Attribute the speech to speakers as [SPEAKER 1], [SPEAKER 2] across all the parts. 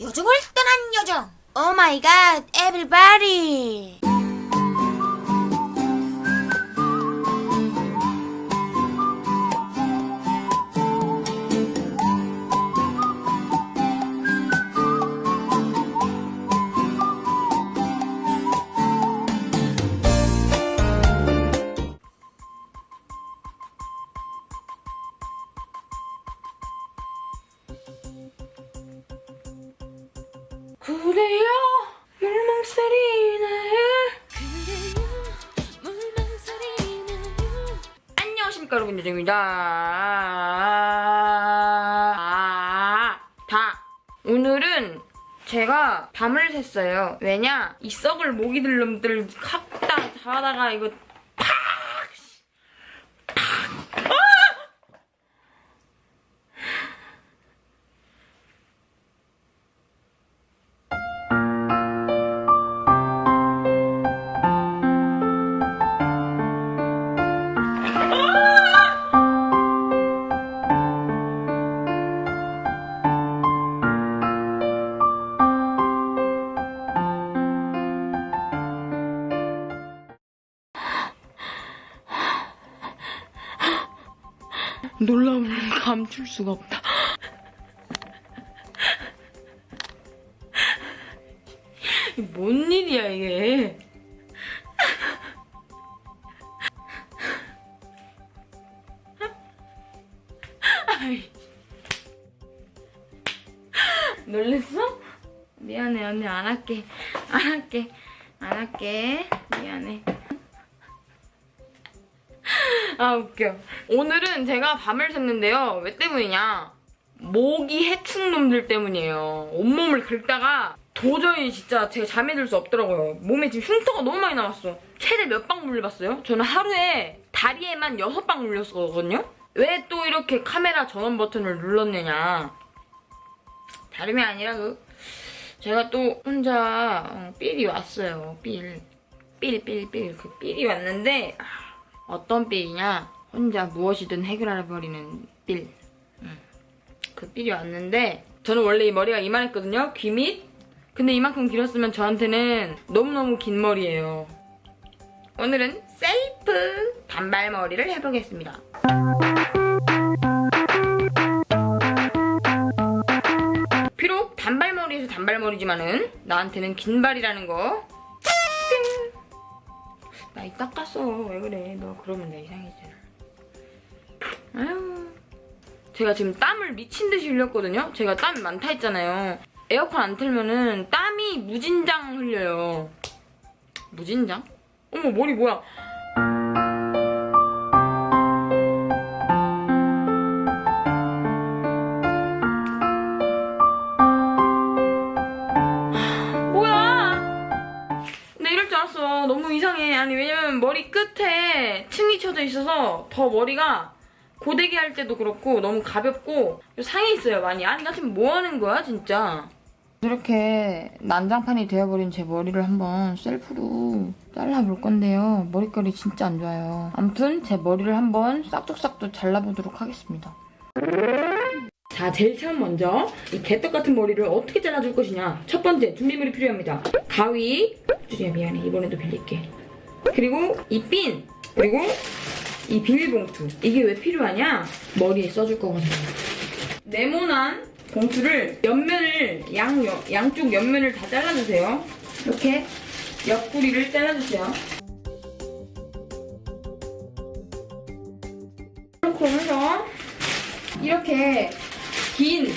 [SPEAKER 1] 요정을 떠난 요정. 오 마이 갓, 에브리바디.
[SPEAKER 2] 그래요? 물망살이 나요 안녕하십니까 여러분 요정입니다. 아, 다. 오늘은 제가 밤을 샜어요. 왜냐? 이 썩을 모기들 놈들 갖다 자다가 이거 감출 수가 없다. 뭔 일이야 이게? 놀랬어? 미안해 언니 안 할게 안 할게 안 할게 미안해 아 웃겨 오늘은 제가 밤을 샜는데요 왜 때문이냐 모기 해충놈들 때문이에요 온몸을 긁다가 도저히 진짜 제가 잠이 들 수 없더라고요 몸에 지금 흉터가 너무 많이 남았어 최대 몇 방 물려봤어요? 저는 하루에 다리에만 여섯 방 물렸었거든요 왜 또 이렇게 카메라 전원 버튼을 눌렀느냐 다름이 아니라 그 제가 또 혼자 어, 삘이 왔어요 삘 삘 삘 삘 그 삘이 왔는데 아, 어떤 삘이냐 혼자 무엇이든 해결해버리는 삘 음. 그 삘이 왔는데 저는 원래 이 머리가 이만했거든요 귀밑 근데 이만큼 길었으면 저한테는 너무너무 긴 머리예요 오늘은 셀프 단발머리를 해보겠습니다 비록 단발머리에서 단발머리지만은 나한테는 긴발이라는 거. 띵. 나이 닦았어. 왜 그래? 너 그러면 나 이상해지잖아. 아유. 제가 지금 땀을 미친 듯이 흘렸거든요. 제가 땀이 많다 했잖아요. 에어컨 안 틀면은 땀이 무진장 흘려요. 무진장? 어머 머리? 뭐야? 아니 왜냐면 머리 끝에 층이 쳐져 있어서 더 머리가 고데기 할 때도 그렇고 너무 가볍고 상해 있어요 많이. 아니 나 지금 뭐 하는 거야 진짜. 이렇게 난장판이 되어버린 제 머리를 한번 셀프로 잘라볼 건데요. 머릿결이 진짜 안 좋아요. 아무튼 제 머리를 한번 싹둑싹둑 잘라보도록 하겠습니다. 자, 제일 처음 먼저 이 개떡 같은 머리를 어떻게 잘라줄 것이냐. 첫 번째, 준비물이 필요합니다. 가위. 주리야, 미안해. 이번에도 빌릴게. 그리고 이 핀. 그리고 이 비닐봉투. 이게 왜 필요하냐? 머리에 써줄 거거든요. 네모난 봉투를 옆면을, 양, 양쪽 옆면을 다 잘라주세요. 이렇게 옆구리를 잘라주세요. 이렇게 하면서 이렇게 긴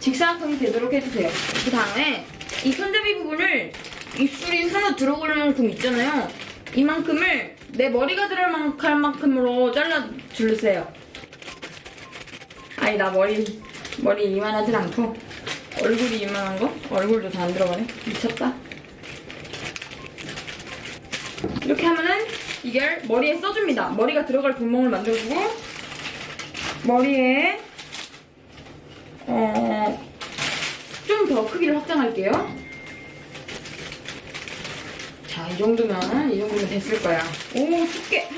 [SPEAKER 2] 직사각형이 되도록 해주세요. 그 다음에 이 손잡이 부분을 입술이 하나 들어갈 만큼 있잖아요. 이만큼을 내 머리가 들어갈 만큼- 만큼으로 잘라 주세요. 아니 나 머리 머리 이만하진 않고 얼굴이 이만한 거? 얼굴도 다 안 들어가네. 미쳤다. 이렇게 하면은 이걸 머리에 써줍니다. 머리가 들어갈 구멍을 만들어주고 머리에 어, 좀 더 크기를 확장할게요. 자, 이 정도면, 이 정도면 됐을 거야. 오, 쉽게.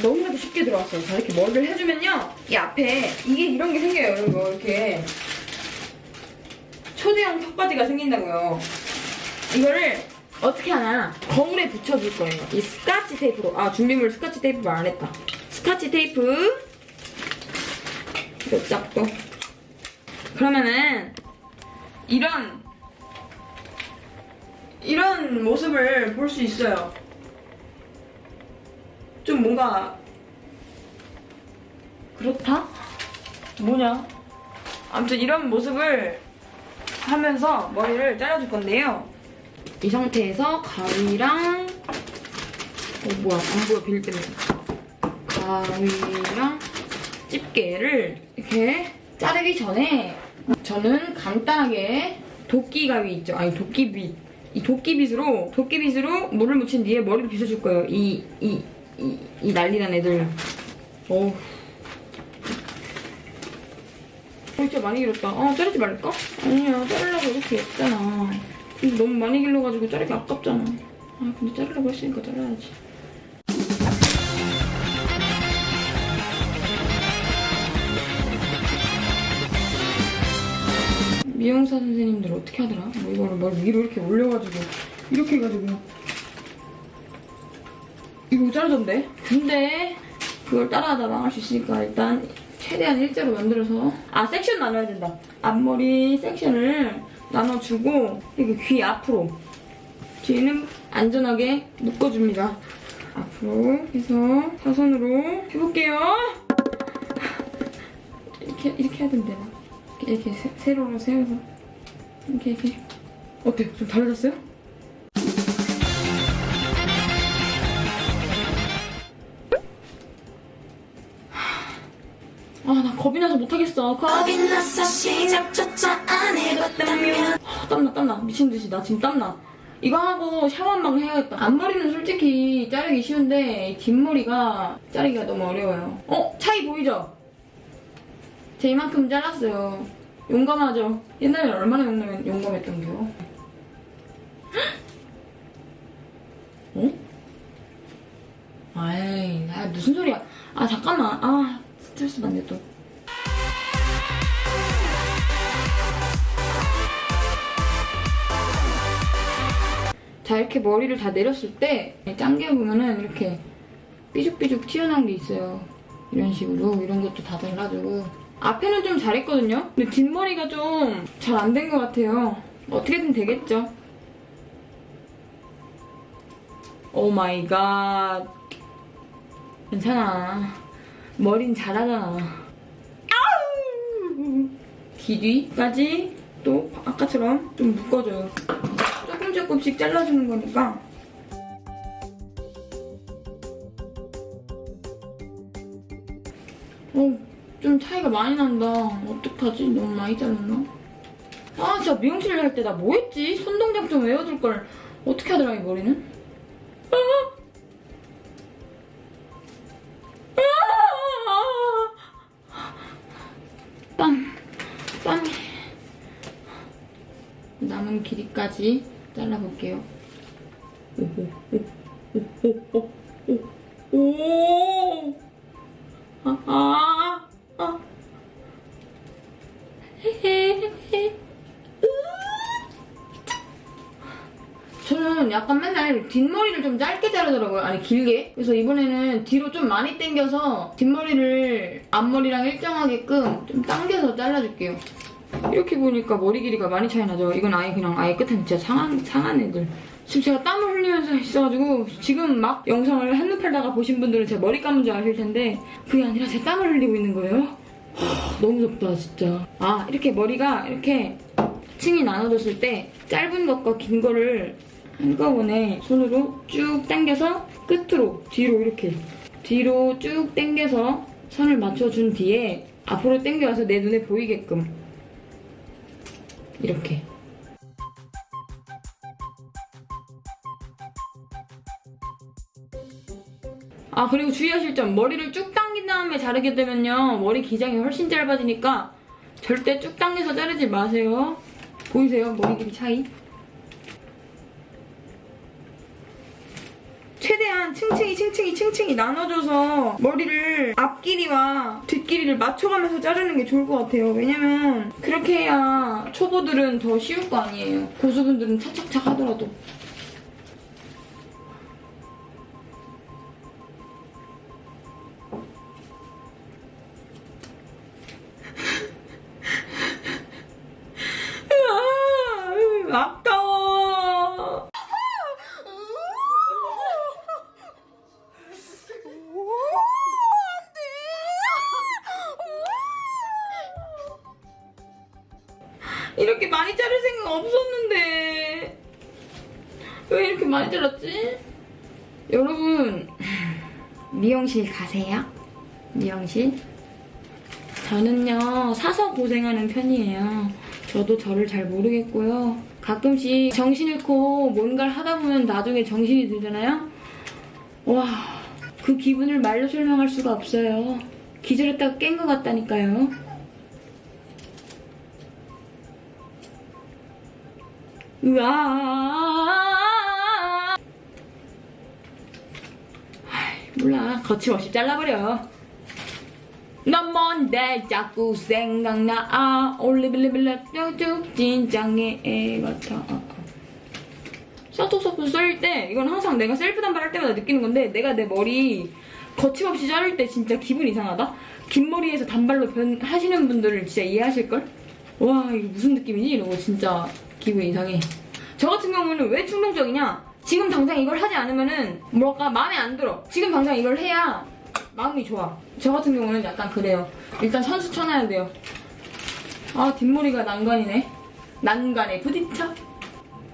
[SPEAKER 2] 너무나도 쉽게 들어왔어요. 자, 이렇게 머리를 해주면요. 이 앞에, 이게 이런 게 생겨요. 이런 거, 이렇게. 초대형 턱받이가 생긴다고요. 이거를 어떻게 하나 거울에 붙여줄 거예요. 이 스카치 테이프로. 아 준비물 스카치 테이프 안 했다. 스카치 테이프 몇 짝도. 그러면은 이런 이런 모습을 볼 수 있어요. 좀 뭔가 그렇다? 뭐냐? 아무튼 이런 모습을 하면서 머리를 잘라줄 건데요. 이 상태에서 가위랑 어 뭐야 안 보여 빌 때문에 가위랑 집게를 이렇게 자르기 전에 저는 간단하게 도끼 가위 있죠? 아니 도끼빗 이 도끼빗으로 도끼빗으로 물을 묻힌 뒤에 머리를 빗어줄 거예요. 이 이 이 이 난리난 애들. 어, 진짜 많이 길었다. 아, 자르지 말까? 아니야, 자르려고 이렇게 했잖아. 너무 많이 길러가지고 자르기 아깝잖아. 아, 근데 자르려고 했으니까 잘라야지. 미용사 선생님들 어떻게 하더라? 뭐 이거를 막 위로 이렇게 올려가지고 이렇게 해가지고 이거 자르던데? 근데 그걸 따라하다 망할 수 있으니까 일단 최대한 일자로 만들어서 아 섹션 나눠야 된다. 앞머리 섹션을 나눠주고 이렇게 귀 앞으로 뒤는 안전하게 묶어줍니다. 앞으로 해서 사선으로 해볼게요. 이렇게 이렇게 해야 된대 이렇게, 이렇게 세, 세로로 세워서 이렇게 이렇게. 어때요? 좀 달라졌어요? 아 나 겁이 나서 못하겠어. 겁이
[SPEAKER 3] 겁이 나서 시작조차 안 해봤다면.
[SPEAKER 2] 아, 땀나 땀나. 미친 듯이. 나 지금 땀나. 이거 하고 샤워 한방 해야겠다. 앞머리는 솔직히 자르기 쉬운데 이 뒷머리가 자르기가 너무 어려워요. 어? 차이 보이죠? 제 이만큼 잘랐어요 용감하죠? 옛날에 얼마나 용감, 용감했던겨. 어? 아이 아, 무슨 소리야. 아 잠깐만. 아 스트레스 받네 또. 자 이렇게 머리를 다 내렸을 때 짱게 보면은 이렇게 삐죽삐죽 튀어나온 게 있어요. 이런 식으로. 이런 것도 다 잘라주고 앞에는 좀 잘했거든요? 근데 뒷머리가 좀 잘 안 된 것 같아요. 어떻게든 되겠죠? Oh my God. 괜찮아. 머린 잘하잖아. 아우! 귀뒤까지 또 아까처럼 좀 묶어줘요. 조금 조금씩 잘라주는 거니까 차이가 많이 난다. 어떡하지? 너무 많이 잘랐나? 아, 진짜 미용실 할 때 나 뭐 했지? 손동작 좀 외워둘 걸. 어떻게 하더라, 이 머리는? 아! 아! 땀, 땀이. 남은 길이까지 잘라볼게요. 오호, 오, 오, 오, 오, 오, 오. 아, 아, 아. 저는 약간 맨날 뒷머리를 좀 짧게 자르더라고요. 아니, 길게. 그래서 이번에는 뒤로 좀 많이 당겨서 뒷머리를 앞머리랑 일정하게끔 좀 당겨서 잘라줄게요. 이렇게 보니까 머리 길이가 많이 차이 나죠. 이건 아예 그냥 아예 끝에 진짜 상한, 상한 애들. 지금 제가 땀을 흘리면서 있어가지고 지금 막 영상을 한눈 팔다가 보신 분들은 제 머리 감은 줄 아실 텐데 그게 아니라 제 땀을 흘리고 있는 거예요. 하, 너무 덥다 진짜. 아 이렇게 머리가 이렇게 층이 나눠졌을 때 짧은 것과 긴 거를 한꺼번에 손으로 쭉 당겨서 끝으로 뒤로 이렇게. 뒤로 쭉 당겨서 선을 맞춰준 뒤에 앞으로 당겨와서 내 눈에 보이게끔. 이렇게. 아 그리고 주의하실 점 머리를 쭉 다음에 자르게 되면요 머리 기장이 훨씬 짧아지니까 절대 쭉 당겨서 자르지 마세요 보이세요 머리 길이 차이 최대한 층층 층층이 층층이 층층이 나눠줘서 머리를 앞길이와 뒷길이를 맞춰가면서 자르는 게 좋을 것 같아요. 왜냐면 그렇게 해야 초보들은 더 쉬울 거 아니에요. 고수분들은 차착착 하더라도. 이렇게 많이 자를 생각 없었는데 왜 이렇게 많이 잘랐지? 여러분 미용실 가세요? 미용실? 저는요 사서 고생하는 편이에요 저도 저를 잘 모르겠고요 가끔씩 정신 잃고 뭔가를 하다 보면 나중에 정신이 들잖아요 와 그 기분을 말로 설명할 수가 없어요 기절했다가 깬 것 같다니까요 으아 몰라. 거침없이 잘라버려. 넌 뭔데 자꾸 생각나? 아 올리빌리빌라 쭉 진짱의 애 같아 샤토소프 썰때 이건 항상 내가 셀프 단발할 때마다 느끼는 건데 내가 내 머리 거침없이 자를 때 진짜 기분 이상하다? 긴 머리에서 단발로 변 하시는 분들을 진짜 이해하실걸? 와 이게 무슨 느낌이지? 이러고 진짜 기분 이상해. 저 같은 경우는 왜 충동적이냐? 지금 당장 이걸 하지 않으면은 뭐랄까 마음에 안 들어. 지금 당장 이걸 해야 마음이 좋아. 저 같은 경우는 약간 그래요. 일단 선수 쳐놔야 돼요. 아 뒷머리가 난간이네. 난간에 부딪혀.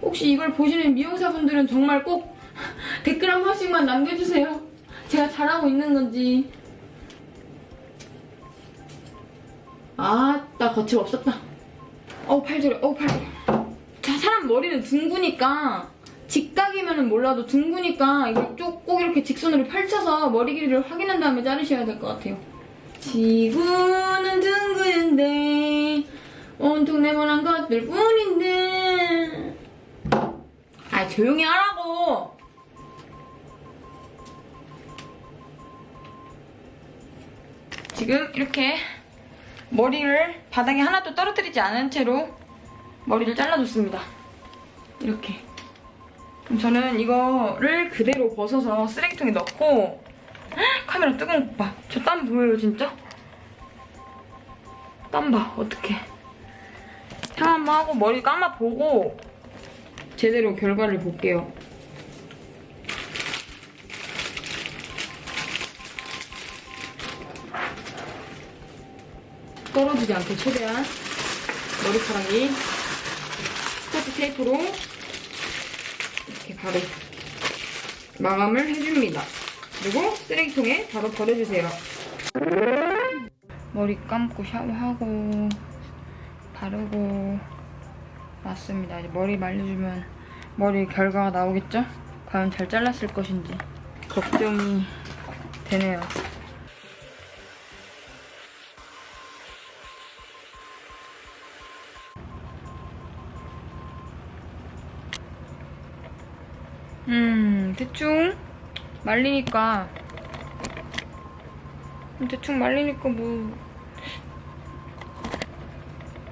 [SPEAKER 2] 혹시 이걸 보시는 미용사분들은 정말 꼭 댓글 한 번씩만 남겨주세요. 제가 잘하고 있는 건지. 아따 거침없었다. 어우 팔 저려 어우 팔 저려 자 머리는 둥그니까 직각이면은 몰라도 둥그니까 이걸 쭉 꼭 이렇게 직선으로 펼쳐서 머리 길이를 확인한 다음에 자르셔야 될 것 같아요. 지구는 둥근데 온통 네모난 것들 뿐인데. 아 조용히 하라고! 지금 이렇게 머리를 바닥에 하나도 떨어뜨리지 않은 채로 머리를 잘라줬습니다. 이렇게. 그럼 저는 이거를 그대로 벗어서 쓰레기통에 넣고 헉, 카메라 뜨거운 거 봐. 저 땀 보여요, 진짜? 땀 봐, 어떡해. 향 한번 하고 머리 감아보고 제대로 결과를 볼게요. 떨어지지 않게 최대한 머리카락이 스코트 테이프로 이렇게 바로 마감을 해줍니다. 그리고 쓰레기통에 바로 버려주세요. 머리 감고 샤워하고 바르고 왔습니다. 이제 머리 말려주면 머리 결과가 나오겠죠? 과연 잘 잘랐을 것인지 걱정이 되네요. 음, 대충 말리니까 대충 말리니까 뭐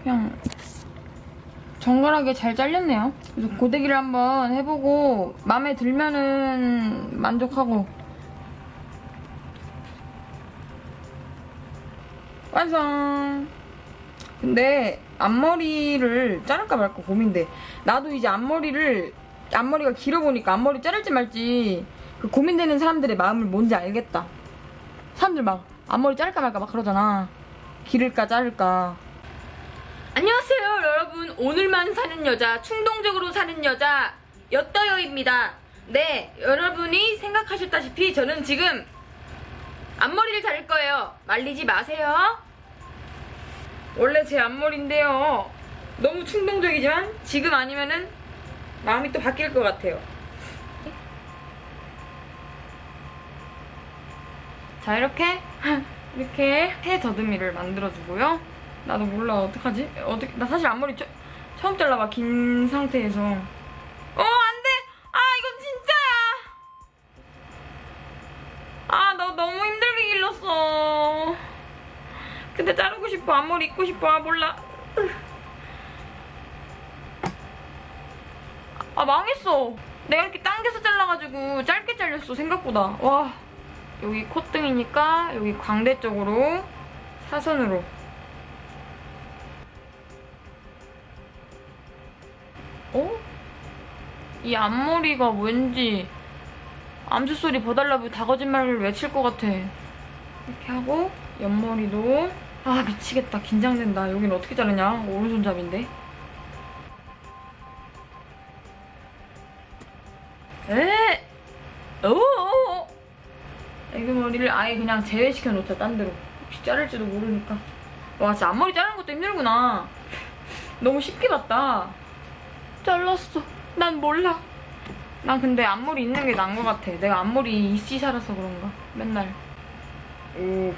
[SPEAKER 2] 그냥 정갈하게 잘 잘렸네요. 그래서 고데기를 한번 해보고 마음에 들면은 만족하고 완성. 근데 앞머리를 자를까 말까 고민돼. 나도 이제 앞머리를 앞머리가 길어 보니까 앞머리 자를지 말지 그 고민되는 사람들의 마음을 뭔지 알겠다. 사람들 막 앞머리 자를까 말까 막 그러잖아. 기를까 자를까. 안녕하세요 여러분. 오늘만 사는 여자, 충동적으로 사는 여자 엿떠여입니다. 네, 여러분이 생각하셨다시피 저는 지금 앞머리를 자를 거예요. 말리지 마세요. 원래 제 앞머리인데요. 너무 충동적이지만 지금 아니면은 마음이 또 바뀔 것 같아요. 자 이렇게 이렇게 새 더듬이를 만들어주고요. 나도 몰라 어떡하지? 어떻게 나 사실 앞머리 처, 처음 잘라봐 긴 상태에서 어 안돼! 아 이건 진짜야! 아 나 너무 힘들게 길렀어 근데 자르고 싶어 앞머리 입고 싶어 아 몰라 아 망했어. 내가 이렇게 당겨서 잘라가지고 짧게 잘렸어 생각보다. 와 여기 콧등이니까 여기 광대 쪽으로 사선으로. 어? 이 앞머리가 왠지 암수소리 버달라고 다 거짓말을 외칠 것 같아. 이렇게 하고 옆머리도. 아 미치겠다. 긴장된다. 여긴 어떻게 자르냐? 오른손잡인데 에? 오오오 애기 머리를 아예 그냥 제외시켜 놓자 딴 데로. 혹시 자를지도 모르니까. 와 진짜 앞머리 자르는 것도 힘들구나. 너무 쉽게 봤다. 잘랐어. 난 몰라. 난 근데 앞머리 있는 게 나은 것 같아. 내가 앞머리 이씨 살아서 그런가 맨날. 오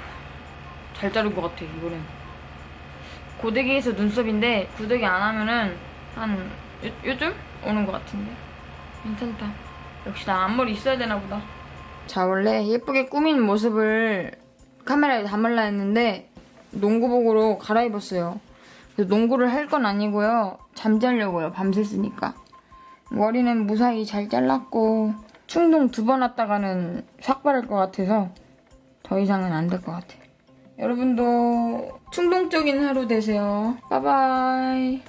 [SPEAKER 2] 잘 자른 것 같아 이번엔. 고데기에서 눈썹인데 고데기 안 하면은 한 요, 요즘 오는 것 같은데. 괜찮다 역시 나 앞머리 있어야 되나 보다. 자 원래 예쁘게 꾸민 모습을 카메라에 담을라 했는데 농구복으로 갈아입었어요. 농구를 할 건 아니고요. 잠자려고요 밤샜으니까. 머리는 무사히 잘 잘랐고 충동 두 번 왔다가는 삭발할 것 같아서 더 이상은 안 될 것 같아요. 여러분도 충동적인 하루 되세요. 바이바이.